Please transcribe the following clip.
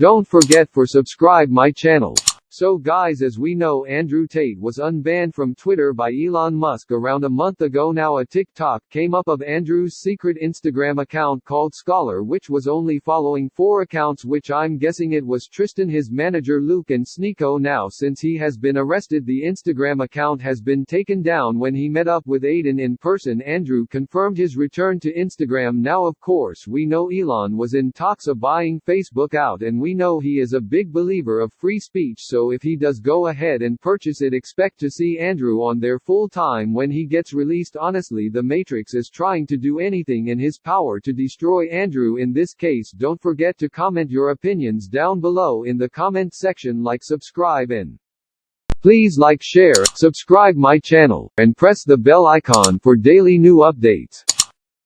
Don't forget for subscribe my channel. So guys as we know Andrew Tate was unbanned from Twitter by Elon Musk around a month ago. Now a TikTok came up of Andrew's secret Instagram account called Scholar which was only following four accounts which I'm guessing it was Tristan his manager Luke and Sneako now since he has been arrested the Instagram account has been taken down. When he met up with Adin in person Andrew confirmed his return to Instagram. Now of course we know Elon was in talks of buying Facebook out and we know he is a big believer of free speech so if he does go ahead and purchase it expect to see Andrew on there full time when he gets released honestly the Matrix is trying to do anything in his power to destroy Andrew in this case don't forget to comment your opinions down below in the comment section like subscribe and please like share, subscribe my channel, and press the bell icon for daily new updates.